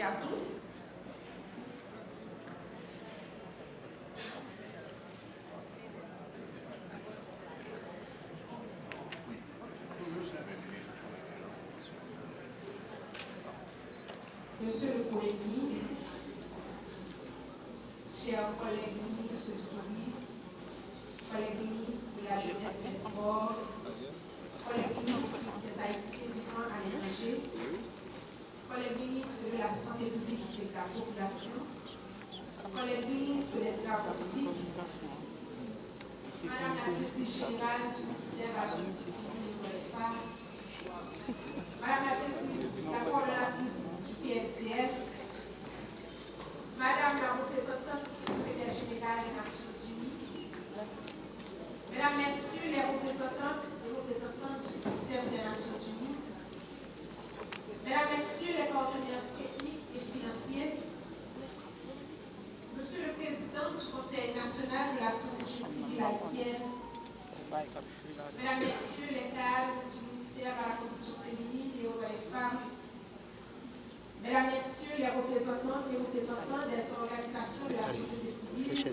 À tous. Monsieur le Premier ministre, chers collègues ministres du collègues ministres de la jeunesse des sports, collègues ministres des Haïtiens vivant à collègues ministres de la santé publique et de la population, collègues ministres des travaux publics, Madame la directrice générale du ministère de la Justice et des femmes, Madame la directrice, la coordonnatrice du PNCS, Madame la représentante du secrétaire général des Nations Unies, Mesdames, Messieurs les représentantes et représentants du système des Nations Unies, Mesdames, Messieurs les partenaires techniques et financiers, Monsieur le Président du Conseil national de la société civile haïtienne, Mesdames, Messieurs les cadres du ministère de la Condition féminine et aux femmes, Mesdames, Messieurs les représentants et représentants des organisations de la société civile,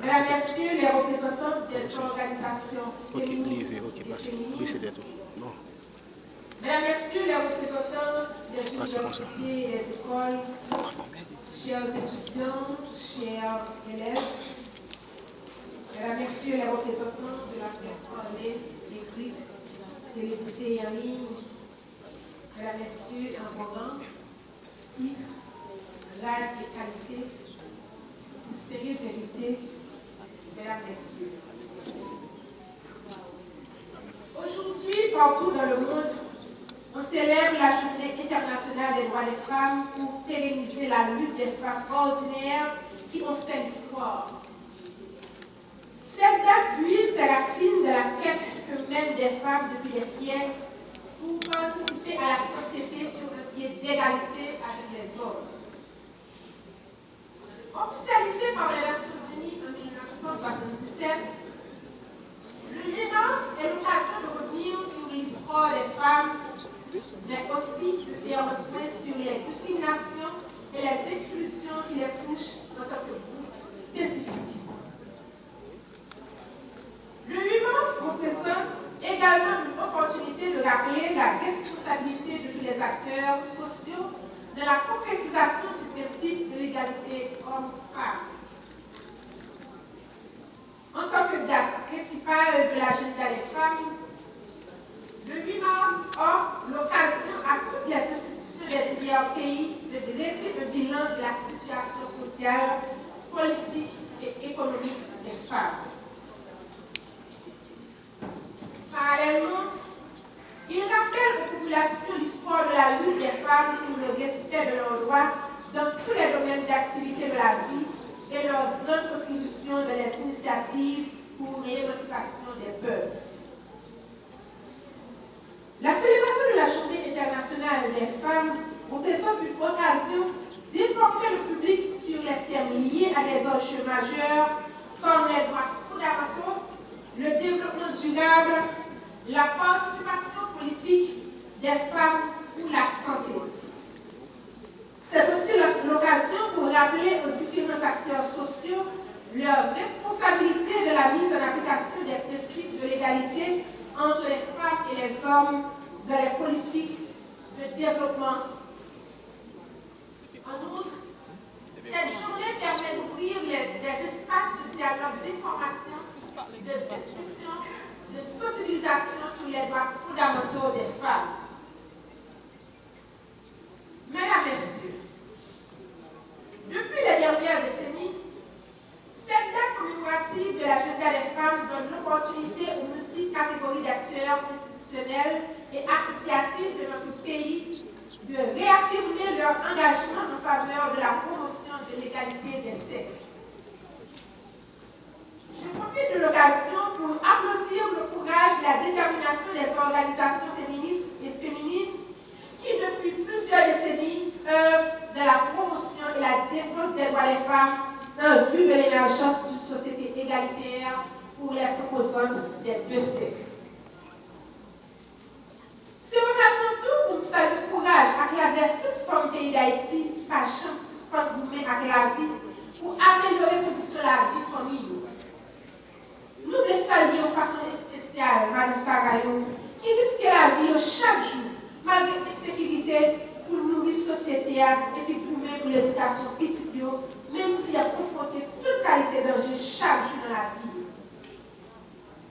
Mesdames. Messieurs les représentants des organisations féministes ok, et passez. féminines, Oui, c'était tout. Non. Mesdames, Messieurs les représentants des ça. universités et des écoles, chers étudiants, chers élèves, Mesdames, Messieurs les représentants de la presse parlée, écrite, télévisée et en ligne, Mesdames, Messieurs, en programme, titre, grade et qualité, distingués invités, Mesdames, Messieurs. Aujourd'hui, partout dans le monde, on célèbre la journée internationale des droits des femmes pour pérenniser la lutte des femmes ordinaires qui ont fait l'histoire. Cette date puise ses racines de la quête que mènent des femmes depuis des siècles pour participer à la société sur un pied d'égalité avec les hommes. Officialisée par les Nations Unies en 1977, le 8 mars est l'occasion de revenir sur l'histoire des femmes, mais aussi de le point sur les discriminations et les exclusions qui les touchent en tant que groupe spécifique. Le 8 mars représente également une opportunité de rappeler la responsabilité de tous les acteurs sociaux dans la concrétisation du principe de l'égalité homme-femme. En tant que date principale de l'agenda des femmes, le 8 mars offre l'occasion à toutes les institutions des divers pays de dresser le bilan de la situation sociale, politique et économique des femmes. Parallèlement, il rappelle aux populations l'histoire de la lutte des femmes pour le respect de leurs droits dans tous les domaines d'activité de la vie et leur grande contribution dans les initiatives pour l'émancipation des peuples. La célébration de la Journée internationale des femmes représente une occasion d'informer le public sur les thèmes liés à des enjeux majeurs comme les droits fondamentaux, le développement durable, la participation politique des femmes ou la santé. C'est aussi l'occasion pour rappeler aux différents acteurs sociaux leur responsabilité de la mise en application des principes de l'égalité entre les femmes et les hommes dans les politiques de développement. En outre, cette journée permet d'ouvrir des espaces de dialogue, d'information, de discussion, de sensibilisation sur les droits fondamentaux des femmes. Mesdames, et Messieurs, depuis chaque jour, malgré l'insécurité, pour nourrir la société et puis pour même pour l'éducation petite, même s'il a confronté toute qualité de danger chaque jour dans la vie.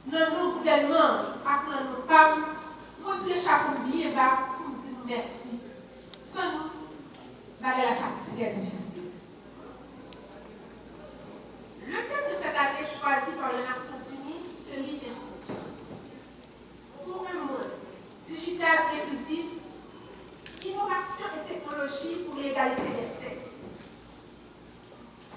Dans nos gouvernements, après nos femmes, nous disons chaque bien bas pour nous dire merci. Sans nous, la vie est très difficile. Le thème de cette année choisi par les Nations Unies se lit ainsi. Pour un monde digital inclusif, innovation et technologie pour l'égalité des sexes.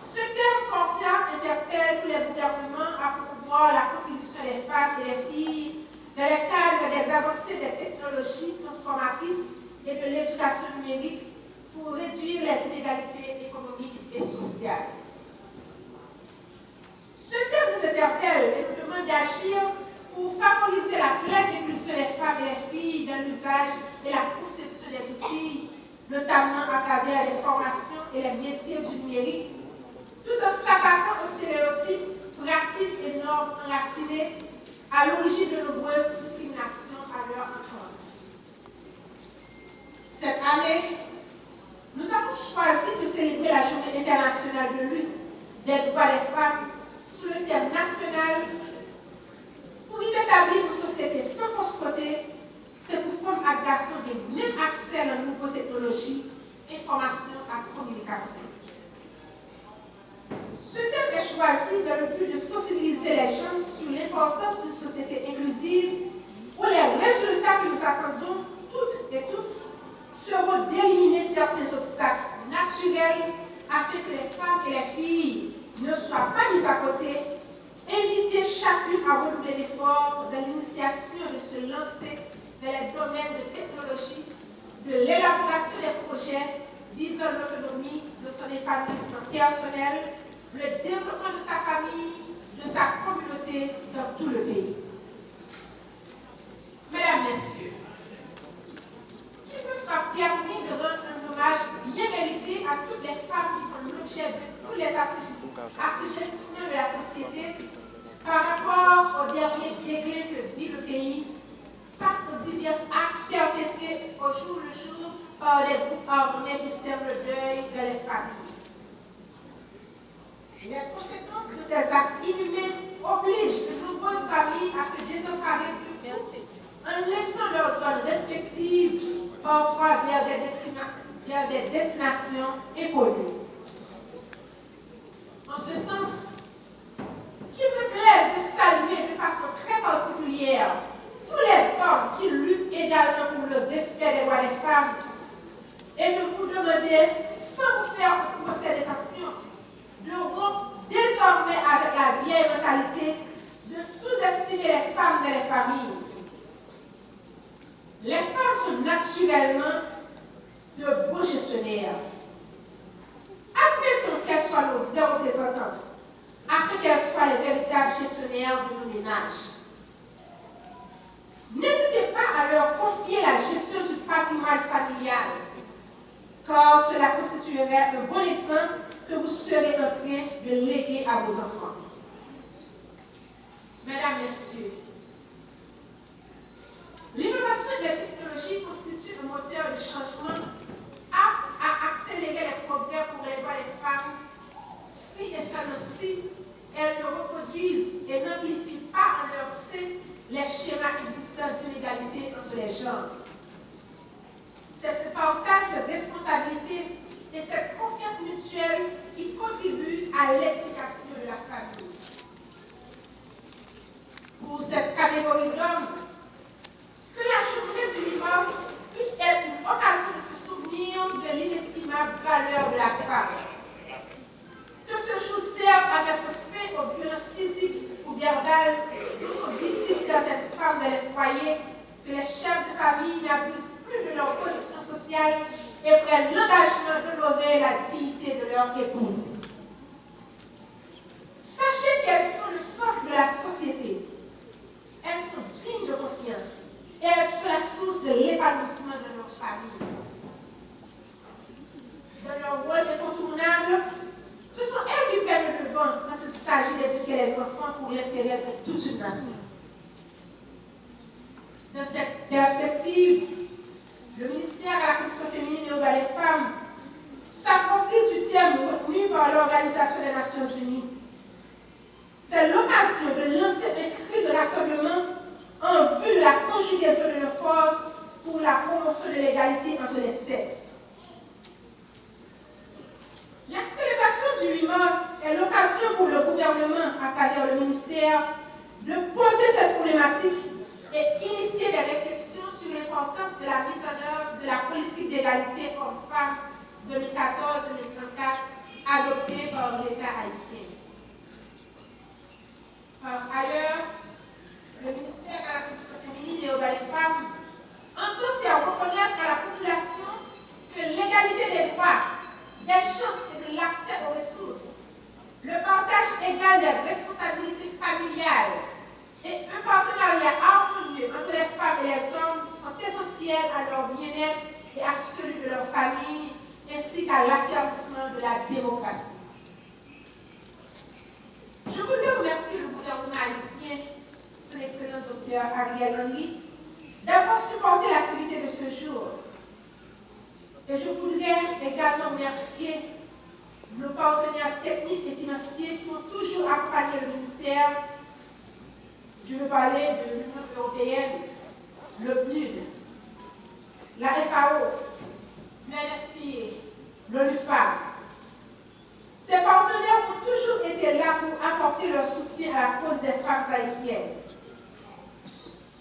Ce thème confiant interpelle tous les gouvernements à promouvoir la contribution des femmes et des filles dans le cadre des avancées des technologies transformatrices et de l'éducation numérique pour réduire les inégalités économiques et sociales. Ce thème nous interpelle et nous demande pour favoriser la pleine inclusion des femmes et des filles dans l'usage et la conception des outils, notamment à travers les formations et les métiers du numérique, tout en s'attaquant aux stéréotypes, pratiques et normes enracinées à l'origine de nombreuses discriminations à leur encontre. Cette année, nous avons choisi de célébrer la Journée internationale de lutte des droits des femmes sous le thème national pour y établir une société sans fausse-côté, c'est pour femmes et garçons de même accès à la nouvelle technologie, information et communication. Ce thème est choisi dans le but de sensibiliser les gens sur l'importance d'une société inclusive où les résultats que nous attendons toutes et tous seront d'éliminer certains obstacles naturels afin que les femmes et les filles ne soient pas mises à côté, inviter chacune à renouveler l'effort de l'initiation de se lancer dans les domaines de technologie, de l'élaboration des projets visant l'autonomie de son épanouissement personnel, le développement de sa famille, de sa communauté dans tout le pays. Mesdames, Messieurs, qui me soit permis de rendre un hommage bien mérité à toutes les femmes qui font l'objet de tous les assujettissements de la société par rapport au dernier déclin que vit le pays face aux divers actes perpétrés au jour le jour par les groupes armés qui sèment le deuil de les familles. Les conséquences de ces actes inhumains obligent de nombreuses familles à se désemparer en laissant leurs zones respectives parfois vers des, vers des destinations inconnues. En ce sens, qu'il me plaise de saluer de façon très particulière tous les hommes qui luttent également pour le respect des droits des femmes et de sans faire procès passion, de rompre désormais avec la vieille mentalité de sous-estimer les femmes et les familles. Les femmes sont naturellement de bons gestionnaires. Admettons qu'elles soient nos représentantes, afin qu'elles soient les véritables gestionnaires de nos ménages. N'hésitez pas à leur confier la gestion du patrimoine familial, car cela constituerait un bon exemple que vous serez en train de léguer à vos enfants. Mesdames, Messieurs, l'innovation des technologies constitue un moteur de changement apte à accélérer les progrès pour les droits des femmes si et seulement si elles ne reproduisent et n'amplifient pas en leur sein les schémas existants d'inégalité entre les genres. C'est ce partage de responsabilités et cette confiance mutuelle qui contribue à l'éducation de la famille. Pour cette catégorie d'hommes, que la journée du dimanche puisse être une occasion de se souvenir de l'inestimable valeur de la femme. Que ce jour serve à mettre fin aux violences physiques ou verbales dont sont victimes certaines femmes dans les foyers, que les chefs de famille n'abusent plus de leur position sociale et prennent l'engagement d'honorer la dignité de leur épouse. Sachez qu'elles sont le socle de la société. Elles sont dignes de confiance et elles sont la source de l'épanouissement de notre famille. Dans leur rôle incontournable, ce sont elles qui prennent le devant quand il s'agit d'éduquer les enfants pour l'intérêt de toute une nation. Dans cette perspective, le ministère à la Commission féminine et aux droits des femmes s'approprie du thème retenu par l'Organisation des Nations Unies. C'est l'occasion de lancer un cri de rassemblement en vue de la conjugaison de nos forces pour la promotion de l'égalité entre les sexes. La célébration du 8 mars est l'occasion pour le gouvernement, à travers le ministère, de poser cette problématique et initier des réflexions sur l'importance de la mise en œuvre de la politique d'égalité hommes-femmes 2014-2034 adoptée par l'État haïtien. Par ailleurs, le ministère de la Condition féminine et aux droits des femmes entend faire reconnaître à la population que l'égalité des droits, des chances et de l'accès aux ressources, le partage égal des responsabilités familiales et un partenariat harmonieux entre les femmes et les hommes sont essentiels à leur bien-être et à celui de leur famille, ainsi qu'à l'affirmation de la démocratie. Je voudrais remercier le gouvernement haïtien, son excellent docteur Ariel Henry, d'avoir supporté l'activité de ce jour. Et je voudrais également remercier nos partenaires techniques et financiers qui ont toujours accompagné le ministère. Je veux parler de l'Union européenne, le PNUD, la FAO, l'NFPA, l'ONUFAM. Ces partenaires ont toujours été là pour apporter leur soutien à la cause des femmes haïtiennes.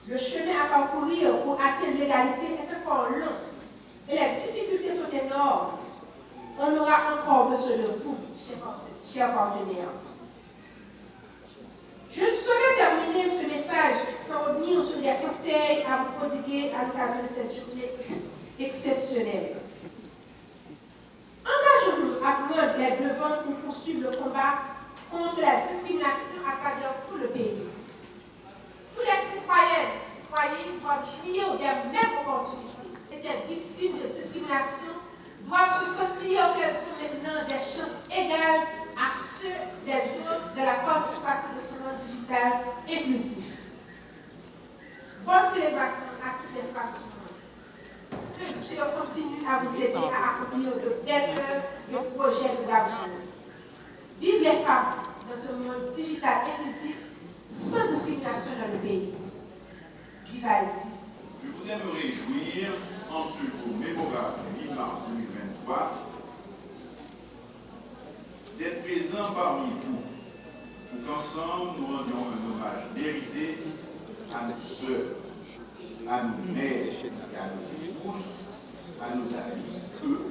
Le chemin à parcourir pour atteindre l'égalité est encore long et les difficultés sont énormes. On aura encore besoin de vous, chers partenaires. Je ne saurais terminer ce message sans revenir sur des conseils à vous prodiguer à l'occasion de cette journée exceptionnelle. Engageons-nous à prendre les devants pour poursuivre le combat contre la discrimination à travers tout le pays. Tous les citoyennes et citoyens doivent jouir des mêmes opportunités et des victimes de discrimination doivent se sentir qu'elles ont maintenant des chances égales à ceux des autres de la participation de ce monde digital inclusif. Bonne célébration à toutes les femmes du monde. Que Dieu continue à vous aider à accomplir de belles œuvres et projets de l'avenir. Vive les femmes dans un monde digital inclusif sans discrimination dans le pays. Vive Haïti. Je voudrais me réjouir en ce jour mémorable du 8 mars 2023 d'être présent parmi vous pour qu'ensemble nous rendions un hommage mérité à nos sœurs, à nos mères et à nos épouses, à nos amis,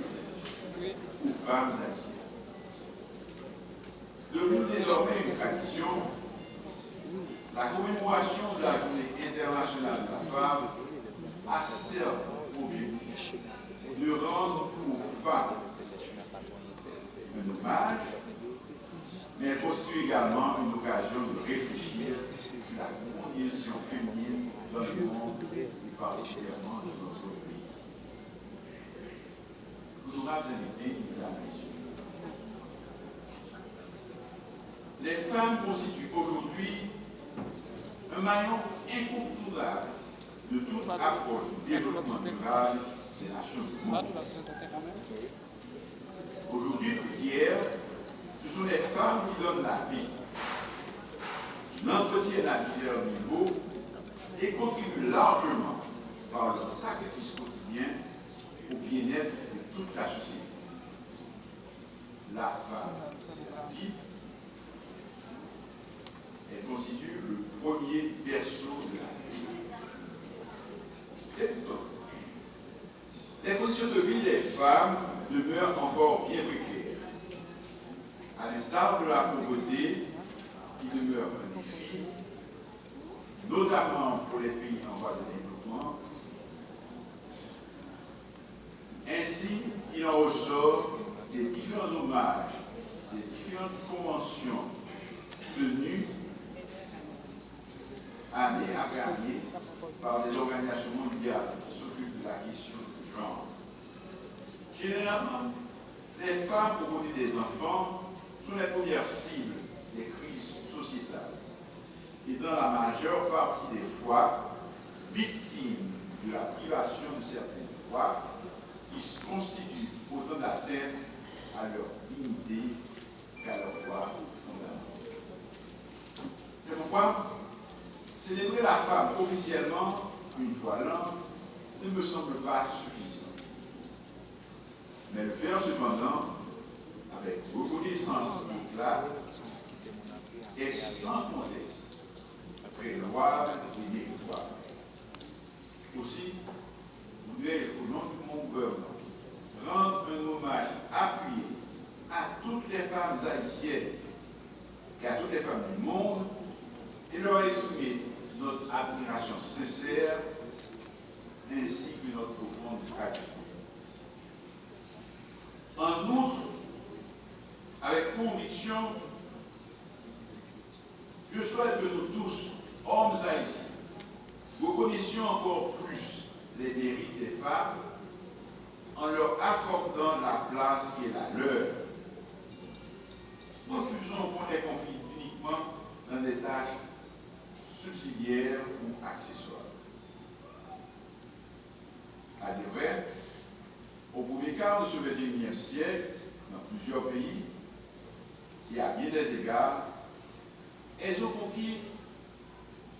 aux femmes haïtiennes. Devenu désormais une tradition, la commémoration de la Journée internationale de la femme a certes objectif de rendre aux femmes mais aussi également une occasion de réfléchir sur la condition féminine dans le monde et particulièrement dans notre pays. Nous mesdames et. Les femmes constituent aujourd'hui un maillon incontournable de toute approche du développement durable des nations du monde. Aujourd'hui, plus qu'hier, ce sont les femmes qui donnent la vie, l'entretiennent à différents niveaux et contribuent largement par leur sacrifice quotidien au bien-être de toute la société. La femme, c'est la vie. Elle constitue le premier berceau de la vie. Et pourtant, les conditions de vie des femmes demeurent encore bien précaires. À l'instar de la pauvreté qui demeure un défi, notamment pour les pays en voie de développement, ainsi il en ressort des différents hommages, des différentes conventions tenues année après année par des organisations mondiales qui s'occupent de la question du genre. Généralement, les femmes aux côté des enfants sont les premières cibles des crises sociétales et dans la majeure partie des fois victimes de la privation de certains droits qui constituent autant d'atteinte à leur dignité qu'à leur droit fondamental. C'est pourquoi célébrer la femme officiellement une fois l'an ne me semble pas suffisant. Mais le faire cependant avec reconnaissance éclat et sans conteste, louable et méritoire. Aussi, voudrais-je, au nom de mon gouvernement, rendre un hommage appuyé à toutes les femmes haïtiennes et à toutes les femmes du monde et leur exprimer notre admiration sincère ainsi que notre profonde gratitude. En outre, avec conviction, je souhaite que nous tous, hommes haïtiens, reconnaissions encore plus les mérites des femmes en leur accordant la place qui est la leur. Refusons qu'on les confie uniquement dans des tâches subsidiaires ou accessoires. À dire vrai, au premier quart de ce 21e siècle, dans plusieurs pays, et à bien des égards, elles ont conquis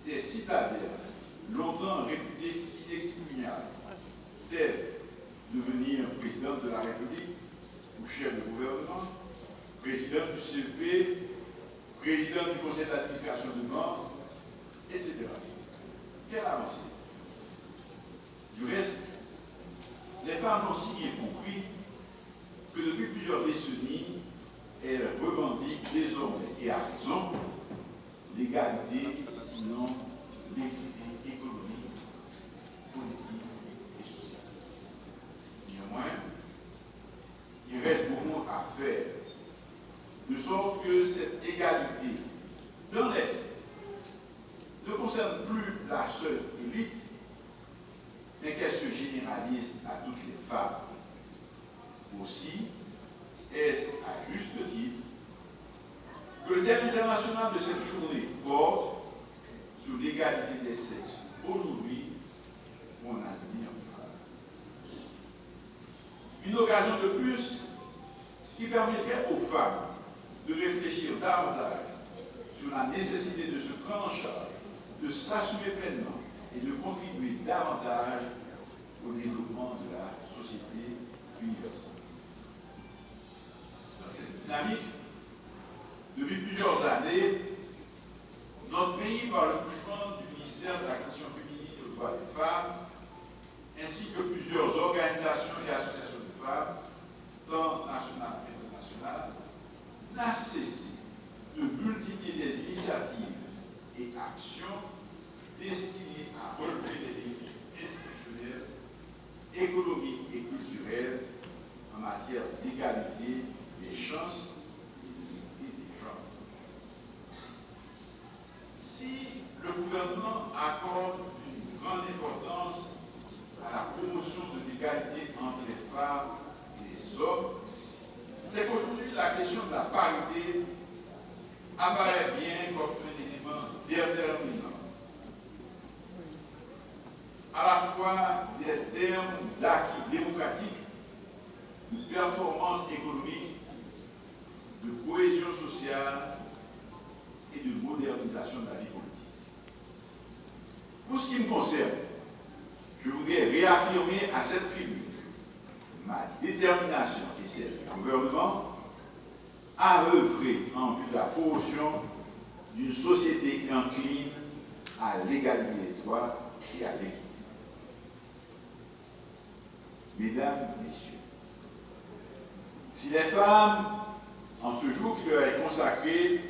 des citadelles longtemps réputées inexpugnables, telles devenir présidente de la République ou chef de gouvernement, président du CEP, président du conseil d'administration de Nord, etc. Quelle avancée Du reste, les femmes ont si bien compris que depuis plusieurs décennies, elles revendiquent désormais, et à raison, l'égalité, sinon l'équité économique, politique et sociale. Néanmoins, il reste beaucoup à faire, de sorte que cette égalité, dans les faits, ne concerne plus la seule élite, mais qu'elle se généralise à toutes les femmes. Aussi, est-ce à juste titre que le thème international de cette journée porte sur l'égalité des sexes aujourd'hui pour un avenir. Une occasion de plus qui de réfléchir davantage sur la nécessité de se prendre en charge, de s'assumer pleinement et de contribuer davantage au développement de la société universelle. Dans cette dynamique, depuis plusieurs années, notre pays, par le touchement du ministère de la Condition féminine et aux droits des femmes, ainsi que plusieurs organisations et associations de femmes, tant nationales qu'internationales, n'a cessé de multiplier des initiatives et actions destinées à relever les défis institutionnels, économiques et culturels en matière d'égalité des chances et de l'égalité des genres. Si le gouvernement accorde une grande importance à la promotion de l'égalité entre les femmes et les hommes, c'est qu'aujourd'hui la question de la parité apparaît bien comme un élément déterminant. À la fois des termes d'acquis de performance économique, de cohésion sociale et de modernisation de la vie politique. Pour ce qui me concerne, je voudrais réaffirmer à cette tribune ma détermination et celle du gouvernement à œuvrer en vue de la promotion d'une société incline à l'égalité des droits et à l'équité. Mesdames, Messieurs, si les femmes, en ce jour qui leur est consacré,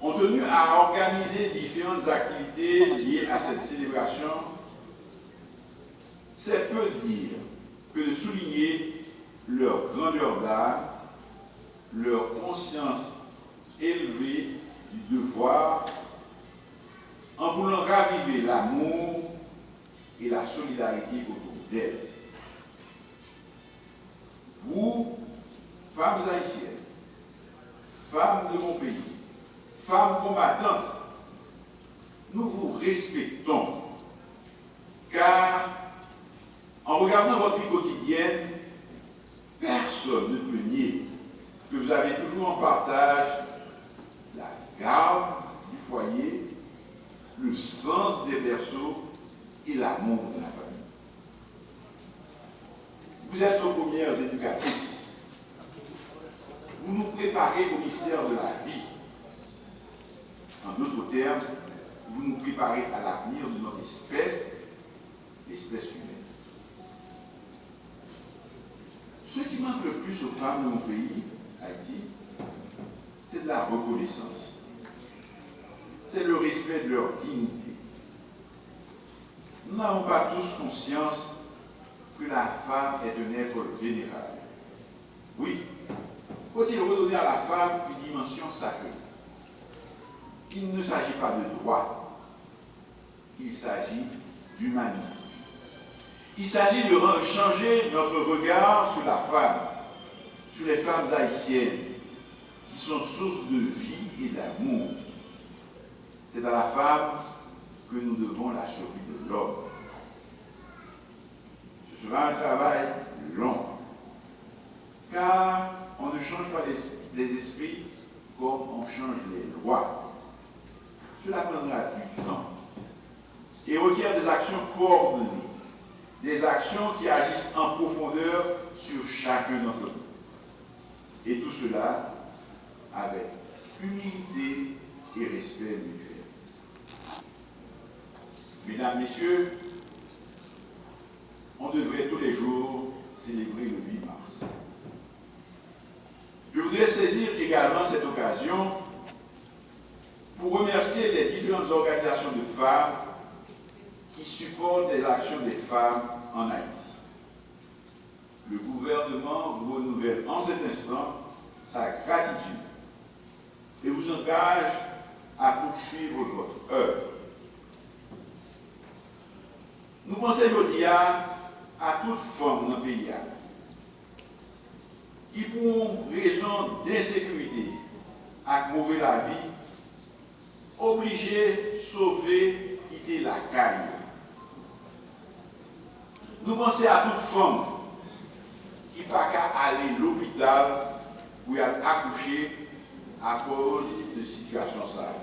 ont tenu à organiser différentes activités liées à cette célébration, c'est peu dire que de souligner leur grandeur d'âme, leur conscience élevée du devoir, en voulant raviver l'amour et la solidarité autour d'elles. Vous, femmes haïtiennes, femmes de mon pays, femmes combattantes, nous vous respectons, car en regardant votre vie quotidienne, personne ne peut nier que vous avez toujours en partage la garde du foyer, le sens des berceaux l'amour de la famille. Vous êtes nos premières éducatrices. Vous nous préparez au mystère de la vie. En d'autres termes, vous nous préparez à l'avenir de notre espèce, l'espèce humaine. Ce qui manque le plus aux femmes de mon pays, Haïti, c'est de la reconnaissance. C'est le respect de leur dignité. Nous n'avons pas tous conscience que la femme est un être vénérable. Oui, faut-il redonner à la femme une dimension sacrée? Il ne s'agit pas de droit, il s'agit d'humanité. Il s'agit de changer notre regard sur la femme, sur les femmes haïtiennes, qui sont source de vie et d'amour. C'est à la femme que nous devons la survie de l'homme. Sera un travail long, car on ne change pas les esprits comme on change les lois. Cela prendra du temps et requiert des actions coordonnées, des actions qui agissent en profondeur sur chacun d'entre nous. Et tout cela avec humilité et respect mutuel. Mesdames, Messieurs, on devrait tous les jours célébrer le 8 mars. Je voudrais saisir également cette occasion pour remercier les différentes organisations de femmes qui supportent les actions des femmes en Haïti. Le gouvernement vous renouvelle en cet instant sa gratitude et vous engage à poursuivre votre œuvre. Nous pensons aujourd'hui à, toute forme dans le pays qui, pour raison d'insécurité, à mauvais la vie, obligé sauver, quitter la caille. Nous pensons à toute femme qui n'a pas qu'à aller à l'hôpital pour accoucher à cause de situation ça.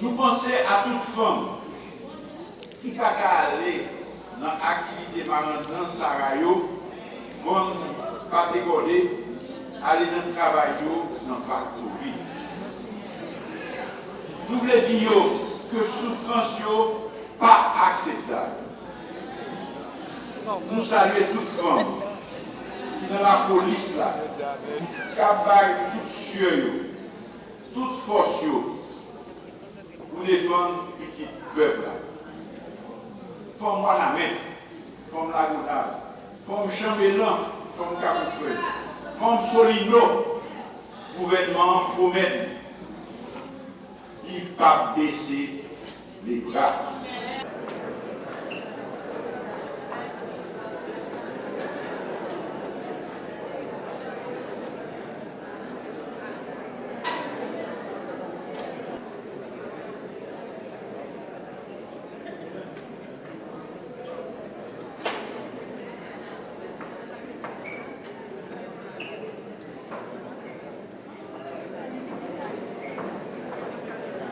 Nous pensons à toute femme qui n'a pas qu'à aller nan aktivite manan nan Sarayo, moun patekode ale nan travay yo nan faktori. Nou vle di yo ke soufrans yo pa akseptab. Nou salye tout fran ki nan la polis la kabay tout sye yo tout fos yo ou defan piti pepla. Femme main, femme la goutade, femme chambellan, femme capoufeuille, femme solino, gouvernement promet, il pas baisser les bras